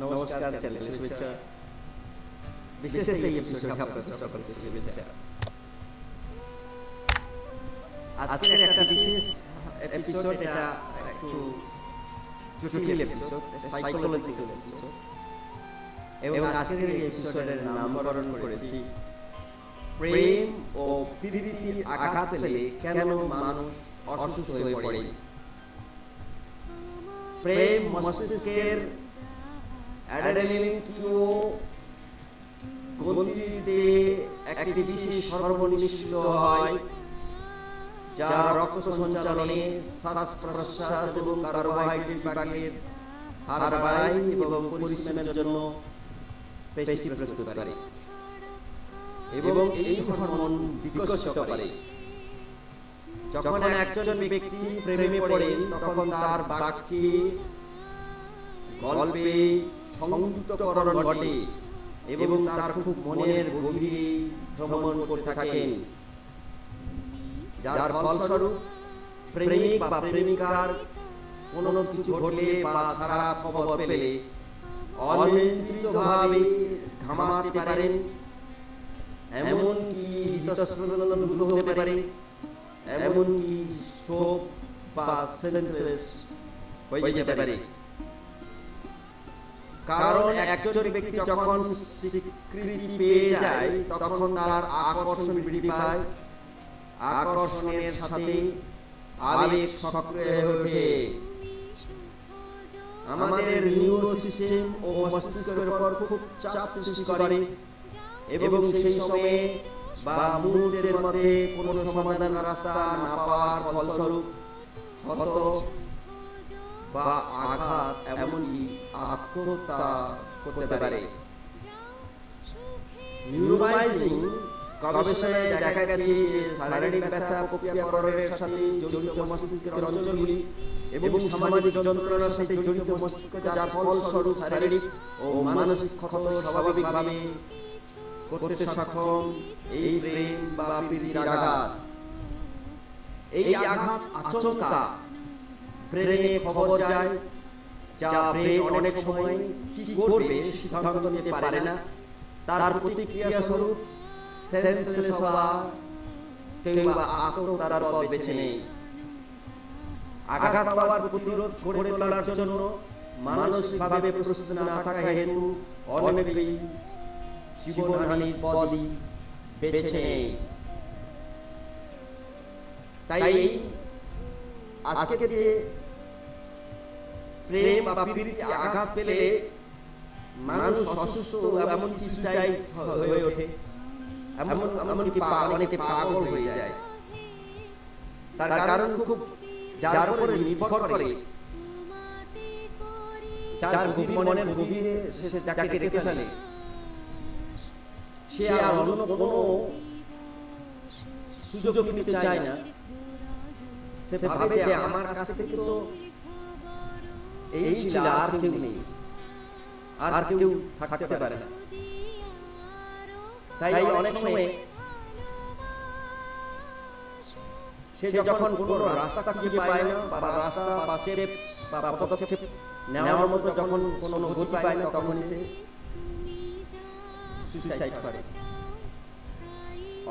শুভেচ্ছা বিশেষ এই এপিসোডে আপনাদের সকলকে শুভেচ্ছা আজকের একটা বিশেষ এপিসোড এটা একটু জটিল এপিসোড সাইকোলজিক্যাল এপিসোড এবং আজকের এই এপিসোডের নামকরণ করেছি প্রেম ও পৃথিবী আঘাত পেলে কেন মানুষ অসুস্থ হয়ে পড়ে প্রেম মস্তিষ্কের অ্যাড্রেনালিন কিউ গতিতে একটি বিশেষ হরমোন হয়, যা রক্ত সঞ্চালনে শ্বাস প্রশ্বাস এবং কার্বোহাইড্রেট বিভাগের হার বাড়ায় এবং পরিশ্রমের জন্য পেশি প্রস্তুত করে এবং এই হরমোন বিকশিত করে। যখন একজন ব্যক্তি প্রেমে পড়েন তখন তার বাক্যে গল্পে সংযুক্তকরণ ঘটে এবং তার খুব মনের গভীরে ভ্রমণ করতে থাকেন। যার ফলস্বরূপ প্রেমিক বা প্রেমিকার কোনো কিছু ঘটলে বা খারাপ খবর পেলে অনিয়ন্ত্রিতভাবে ঘামাতে পারেন। এমনকি হৃদস্পন্দন হতে পারে। এমনকি স্ট্রোক বা সেন্সলেস হয়ে যেতে পারে। কারণ একজন ব্যক্তি যখন স্বীকৃতি পেয়ে যায়, তখন তার আকর্ষণ বৃদ্ধি পায়। আকর্ষণের সাথে আবেগ সক্রিয় হয়ে আমাদের নিউরো সিস্টেম ও মস্তিষ্কের উপর খুব চাপ সৃষ্টি করে এবং সেই সময়ে বা মুহূর্তের মধ্যে কোনো সমাধান রাস্তা না পাওয়ার ফলস্বরূপ হত বা আঘাত এমনকি আত্মহত্যা করতে পারে। নিউরোমাইজিং গবেষণায় দেখা গেছে যে শারীরিক ব্যথা প্রক্রিয়াকরণের সাথে জড়িত মস্তিষ্কের অঞ্চলগুলি এবং সামাজিক যন্ত্রণার সাথে জড়িত মস্তিষ্ক যার ফলস্বরূপ শারীরিক ও মানসিক ক্ষত স্বাভাবিকভাবে করতে সক্ষম এই প্রেম বা প্রীতির আঘাত। এই আঘাত আচমকা ব্রেনে খবর যায়। যা ব্রেন অনেক সময় কি করবে সিদ্ধান্ত নিতে পারে না। তার প্রতিক্রিয়া স্বরূপ সেন্সলেস হওয়া কিংবা আত্মতার পথ বেছে নেই জন্য মানসিকভাবে প্রস্তুত না থাকা হেতু অনেকেই জীবনহানির পদই বেছে নেই তাই আজকে যে প্রেম বা প্রীতি আঘাত পেলে মানুষ অসুস্থ এমন চিকিৎসায় হয়ে ওঠে। এমন এমনকি অনেকে পাগল হয়ে যায়। তার কারণ খুব যার উপরে নির্ভর করে, যার গভীর মনের গভীরে সে যাকে রেখে ফেলে, সে আর অন্য কোনো সুযোগ নিতে চায় না। সে ভাবে যে আমার কাছ থেকে তো এই ছিল আর কেউ নেই। আর কেউ থাকতে পারে না। তাই অনেক সময় সে যখন কোনো রাস্তা খুঁজে পায় না বা রাস্তা বা স্টেপ বা পদক্ষেপ নেওয়ার মতো যখন কোনো গতি পায় না তখন সে সুইসাইড করে।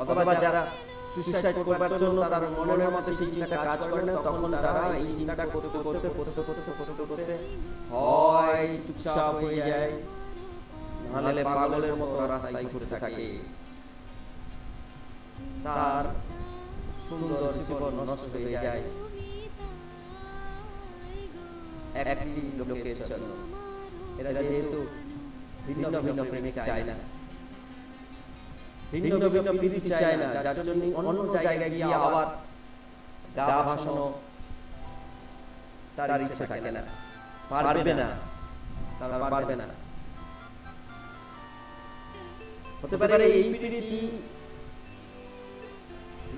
অথবা যারা সুইসাইড করবার জন্য তার মনের মধ্যে সেই চিন্তা কাজ করে না, তখন তারা এই চিন্তা করতে করতে করতে করতে করতে করতে হয়, চুপচাপ হয়ে যায়। নাহলে পাগলের মতো রাস্তায় ঘুরতে থাকে। তার সুন্দর জীবন নষ্ট হয়ে যায়। একটি লোকের জন্য। এরা যেহেতু ভিন্ন ভিন্ন প্রেমিক চায় না। ভিন্ন ভিন্ন প্রীতি চায় না, যার জন্য অন্য জায়গায় গিয়ে আবার গা ভাসানো তার ইচ্ছা থাকে না। পারবে না, তারা পারবে না। হতে পারে এই প্রীতি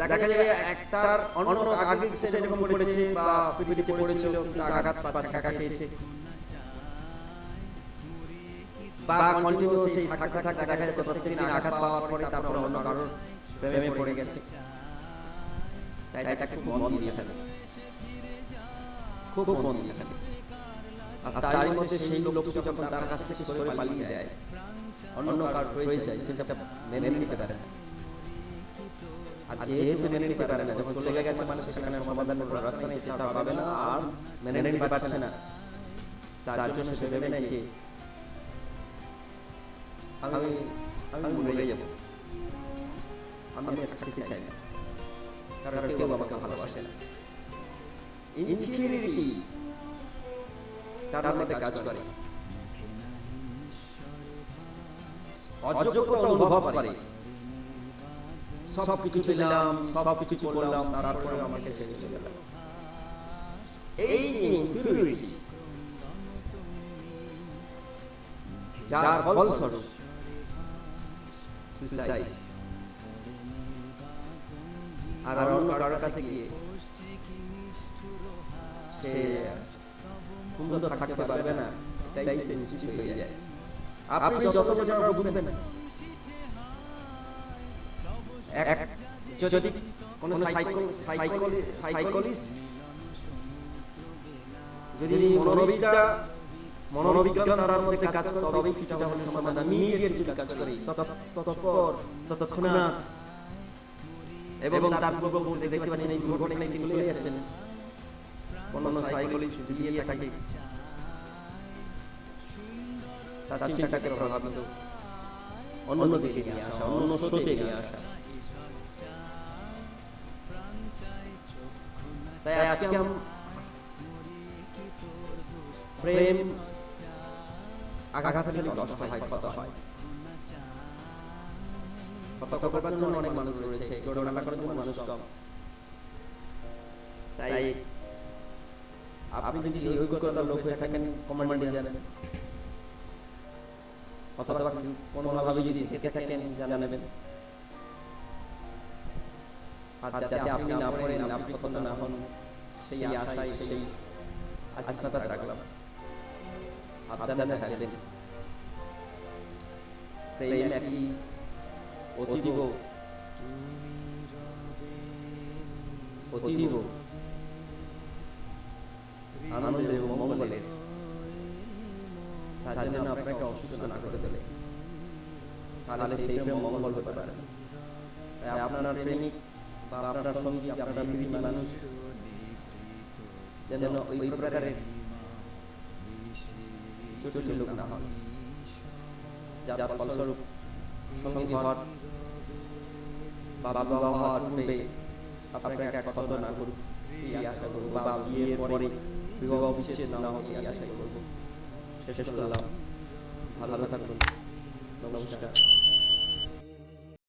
দেখা যায় একটার অন্য আগে সে যেরকম পড়েছে বা প্রীতিতে পড়েছিল কিন্তু আঘাত পাচ্ছে খেয়েছে। অন্য আর তার যায়, অন্য কার সেটা মেনে নিতে পারে না। যেহেতু মেনে নিতে পারে না, যখন চলে গেছে মানে সেখানে সমাধানের কোনো রাস্তা নেই, সে তা পাবে না আর মেনে নিতে পারছে না। তার জন্য সে ভেবে নেয় যে আমি আমি মরে যাব আমি থাকতে চাই না কারণ কেউ আমাকে ভালোবাসে না ইনফিরিটি তার মধ্যে কাজ করে অযোগ্যতা অনুভব করে সব কিছু পেলাম সব কিছু করলাম তারপরে আমাকে ছেড়ে চলে গেল এই যে ইনফিরিটি যার ফলস্বরূপ আর অন্য কারোর কাছে গিয়ে সে সুন্দর থাকতে পারবে না, এটাই সে নিশ্চিত হয়ে যায়। আপনি যত বোঝানো বুঝবেন এক যদি কোনো সাইকল সাইকল সাইকোলিস্ট যদি মনোবিদ্যা মনোবিজ্ঞান তার মধ্যে কাজ করে, তবেই কিছুটা হলে সমাধান ইমিডিয়েট যদি কাজ করে ততপর ততক্ষণাৎ এবং তার পূর্ববর্তী দেখতে পাচ্ছেন, এই দুর্ঘটনায় তিনি চলে যাচ্ছেন। অন্যান্য সাইকোলজিস্ট গিয়ে তাকে তার চিন্তাকে প্রভাবিত অন্য দিকে নিয়ে আসা, অন্য স্রোতে নিয়ে আসা। তাই আজকে প্রেম আঘাত খেলে কষ্ট হয়, ক্ষত হয়। ক্ষত করবার জন্য অনেক মানুষ রয়েছে জোড়া লাগানোর জন্য মানুষ কম। তাই আপনি যদি অভিজ্ঞতার লোক হয়ে থাকেন কমান্ডে জানেন। অথবা কোনোভাবে যদি থেকে থাকেন, জানাবেন। আর যাতে আপনি না পড়েন, আপনি কত না হন, সেই আশায়, সেই আশীর্বাদ রাখলাম। সাবধানে থাকবেন। প্রেম একটি অতীব। অতীব। আনন্দের এবং মঙ্গলের তার জন্য আপনাকে অসুস্থ না করে দেবে তাহলে সেই প্রেম মঙ্গল হতে পারে। তাই আপনার প্রেমিক বা আপনার সঙ্গী আপনার বিবিধ মানুষ যেন ওই প্রকারের যার ফলস্বরূপ সঙ্গী হওয়ার বাবা বাবা হওয়ার পূর্বে আপনাকে এক ক্ষত না করুক এই আশা করব, বা বিয়ের পরে বিবাহ বিচ্ছেদ না হোক এই আশাই করব। শেষ করলাম। ভালো থাকুন। নমস্কার।